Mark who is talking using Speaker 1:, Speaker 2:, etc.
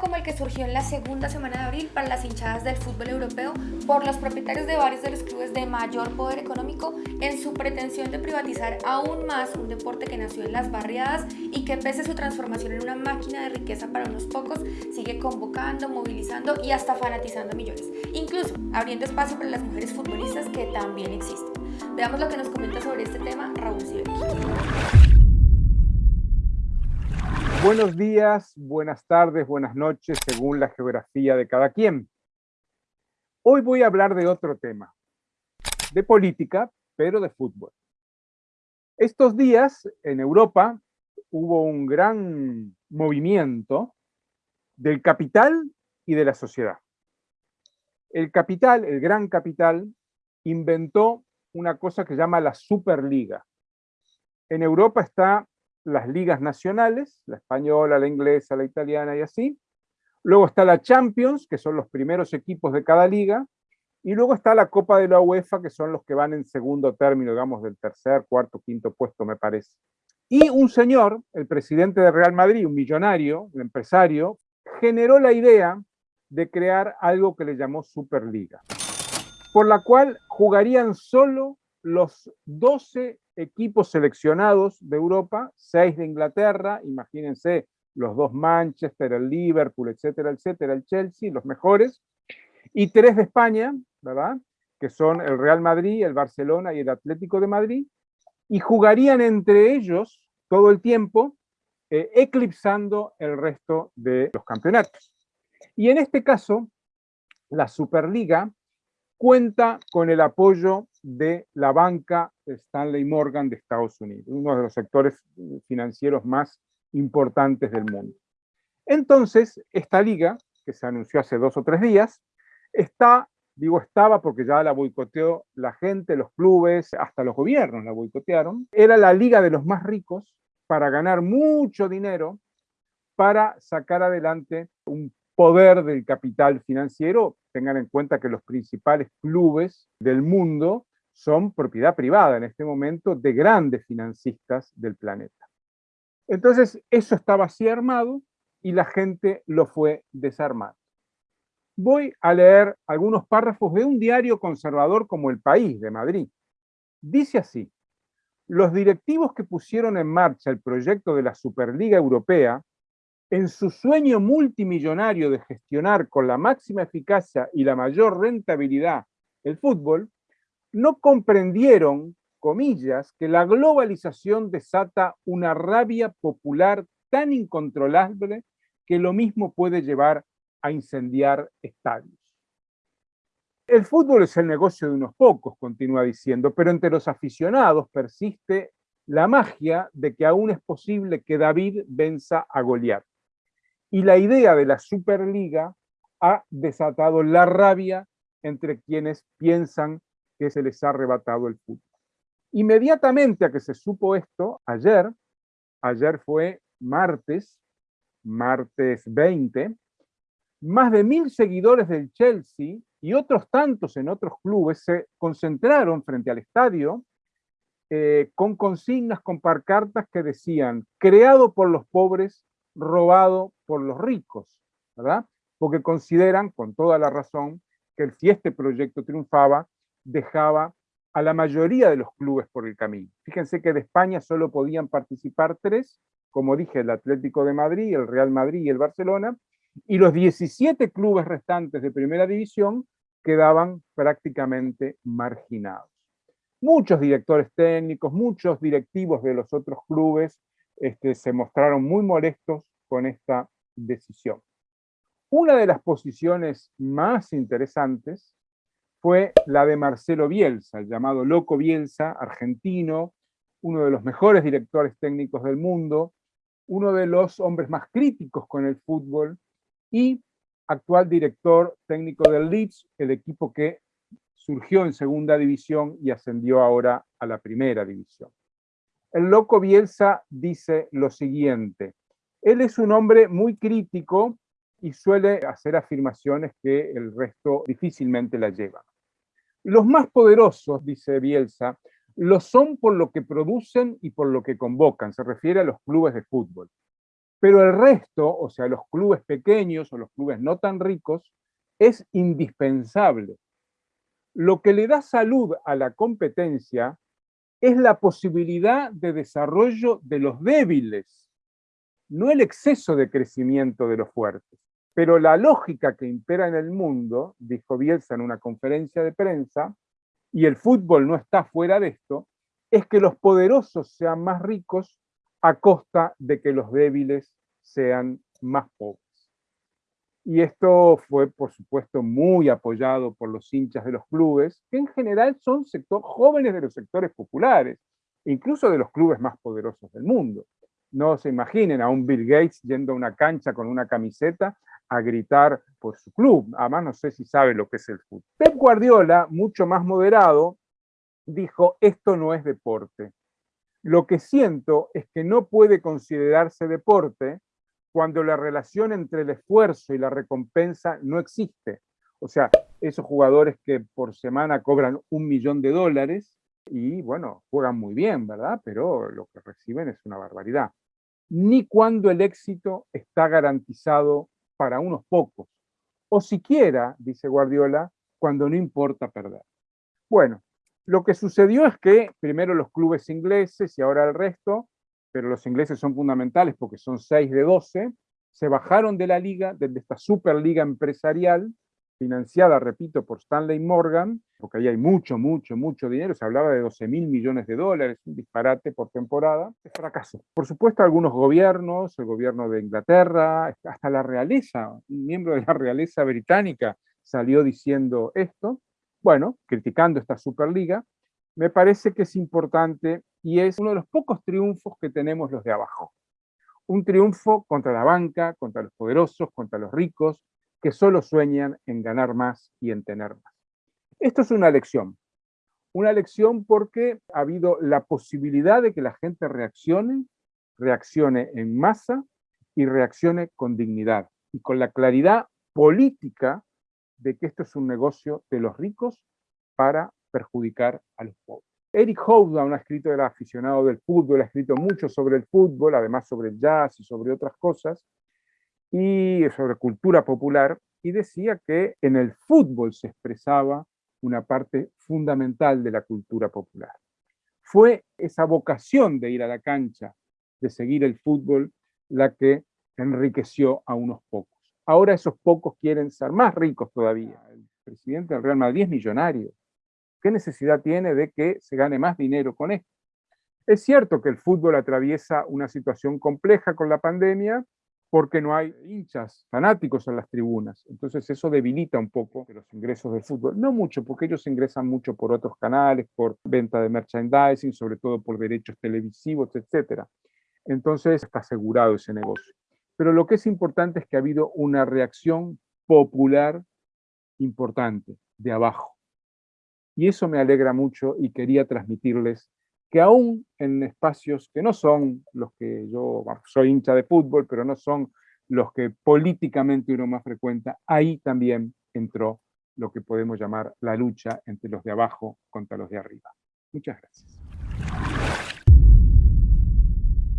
Speaker 1: como el que surgió en la segunda semana de abril para las hinchadas del fútbol europeo por los propietarios de varios de los clubes de mayor poder económico en su pretensión de privatizar aún más un deporte que nació en las barriadas y que pese a su transformación en una máquina de riqueza para unos pocos, sigue convocando, movilizando y hasta fanatizando a millones, incluso abriendo espacio para las mujeres futbolistas que también existen. Veamos lo que nos comenta sobre este tema Raúl Sibeli.
Speaker 2: Buenos días, buenas tardes, buenas noches, según la geografía de cada quien. Hoy voy a hablar de otro tema, de política, pero de fútbol. Estos días en Europa hubo un gran movimiento del capital y de la sociedad. El capital, el gran capital, inventó una cosa que llama la Superliga. En Europa está las ligas nacionales, la española, la inglesa, la italiana y así. Luego está la Champions, que son los primeros equipos de cada liga. Y luego está la Copa de la UEFA, que son los que van en segundo término, digamos, del tercer, cuarto, quinto puesto, me parece. Y un señor, el presidente de Real Madrid, un millonario, un empresario, generó la idea de crear algo que le llamó Superliga, por la cual jugarían solo los 12 equipos seleccionados de Europa, 6 de Inglaterra, imagínense los dos Manchester, el Liverpool, etcétera, etcétera, el Chelsea, los mejores, y 3 de España, ¿verdad? Que son el Real Madrid, el Barcelona y el Atlético de Madrid, y jugarían entre ellos todo el tiempo, eh, eclipsando el resto de los campeonatos. Y en este caso, la Superliga cuenta con el apoyo de la banca Stanley Morgan de Estados Unidos, uno de los sectores financieros más importantes del mundo. Entonces, esta liga, que se anunció hace dos o tres días, está, digo estaba porque ya la boicoteó la gente, los clubes, hasta los gobiernos la boicotearon, era la liga de los más ricos para ganar mucho dinero para sacar adelante un poder del capital financiero, tengan en cuenta que los principales clubes del mundo son propiedad privada en este momento de grandes financistas del planeta. Entonces, eso estaba así armado y la gente lo fue desarmando. Voy a leer algunos párrafos de un diario conservador como El País de Madrid. Dice así, los directivos que pusieron en marcha el proyecto de la Superliga Europea en su sueño multimillonario de gestionar con la máxima eficacia y la mayor rentabilidad el fútbol, no comprendieron, comillas, que la globalización desata una rabia popular tan incontrolable que lo mismo puede llevar a incendiar estadios. El fútbol es el negocio de unos pocos, continúa diciendo, pero entre los aficionados persiste la magia de que aún es posible que David venza a Goliat. Y la idea de la Superliga ha desatado la rabia entre quienes piensan que se les ha arrebatado el fútbol. Inmediatamente a que se supo esto, ayer, ayer fue martes, martes 20, más de mil seguidores del Chelsea y otros tantos en otros clubes se concentraron frente al estadio eh, con consignas, con parcartas que decían, creado por los pobres, robado por los ricos, ¿verdad? Porque consideran, con toda la razón, que si este proyecto triunfaba, dejaba a la mayoría de los clubes por el camino. Fíjense que de España solo podían participar tres, como dije, el Atlético de Madrid, el Real Madrid y el Barcelona, y los 17 clubes restantes de primera división quedaban prácticamente marginados. Muchos directores técnicos, muchos directivos de los otros clubes este, se mostraron muy molestos con esta decisión. Una de las posiciones más interesantes fue la de Marcelo Bielsa, el llamado Loco Bielsa, argentino, uno de los mejores directores técnicos del mundo, uno de los hombres más críticos con el fútbol y actual director técnico del Leeds, el equipo que surgió en segunda división y ascendió ahora a la primera división. El loco Bielsa dice lo siguiente, él es un hombre muy crítico y suele hacer afirmaciones que el resto difícilmente la llevan. Los más poderosos, dice Bielsa, lo son por lo que producen y por lo que convocan, se refiere a los clubes de fútbol. Pero el resto, o sea, los clubes pequeños o los clubes no tan ricos, es indispensable. Lo que le da salud a la competencia es la posibilidad de desarrollo de los débiles, no el exceso de crecimiento de los fuertes. Pero la lógica que impera en el mundo, dijo Bielsa en una conferencia de prensa, y el fútbol no está fuera de esto, es que los poderosos sean más ricos a costa de que los débiles sean más pobres. Y esto fue, por supuesto, muy apoyado por los hinchas de los clubes, que en general son sector, jóvenes de los sectores populares, incluso de los clubes más poderosos del mundo. No se imaginen a un Bill Gates yendo a una cancha con una camiseta a gritar por su club. Además, no sé si sabe lo que es el fútbol. Pep Guardiola, mucho más moderado, dijo, esto no es deporte. Lo que siento es que no puede considerarse deporte cuando la relación entre el esfuerzo y la recompensa no existe. O sea, esos jugadores que por semana cobran un millón de dólares y, bueno, juegan muy bien, ¿verdad? Pero lo que reciben es una barbaridad. Ni cuando el éxito está garantizado para unos pocos. O siquiera, dice Guardiola, cuando no importa perder. Bueno, lo que sucedió es que primero los clubes ingleses y ahora el resto, pero los ingleses son fundamentales porque son 6 de 12, se bajaron de la liga, de esta superliga empresarial, financiada, repito, por Stanley Morgan, porque ahí hay mucho, mucho, mucho dinero, se hablaba de 12 mil millones de dólares, un disparate por temporada, es fracaso. Por supuesto, algunos gobiernos, el gobierno de Inglaterra, hasta la realeza, un miembro de la realeza británica salió diciendo esto, bueno, criticando esta Superliga, me parece que es importante y es uno de los pocos triunfos que tenemos los de abajo. Un triunfo contra la banca, contra los poderosos, contra los ricos, que solo sueñan en ganar más y en tener más. Esto es una lección. Una lección porque ha habido la posibilidad de que la gente reaccione, reaccione en masa y reaccione con dignidad y con la claridad política de que esto es un negocio de los ricos para perjudicar a los pobres. Eric Hobsbawm ha escrito, aficionado del fútbol, ha escrito mucho sobre el fútbol, además sobre el jazz y sobre otras cosas, y sobre cultura popular, y decía que en el fútbol se expresaba una parte fundamental de la cultura popular. Fue esa vocación de ir a la cancha, de seguir el fútbol, la que enriqueció a unos pocos. Ahora esos pocos quieren ser más ricos todavía. El presidente del Real Madrid es millonario. ¿Qué necesidad tiene de que se gane más dinero con esto? Es cierto que el fútbol atraviesa una situación compleja con la pandemia, porque no hay hinchas fanáticos en las tribunas. Entonces eso debilita un poco los ingresos del fútbol. No mucho, porque ellos ingresan mucho por otros canales, por venta de merchandising, sobre todo por derechos televisivos, etc. Entonces está asegurado ese negocio. Pero lo que es importante es que ha habido una reacción popular importante, de abajo. Y eso me alegra mucho y quería transmitirles que aún en espacios que no son los que yo soy hincha de fútbol, pero no son los que políticamente uno más frecuenta, ahí también entró lo que podemos llamar la lucha entre los de abajo contra los de arriba. Muchas gracias.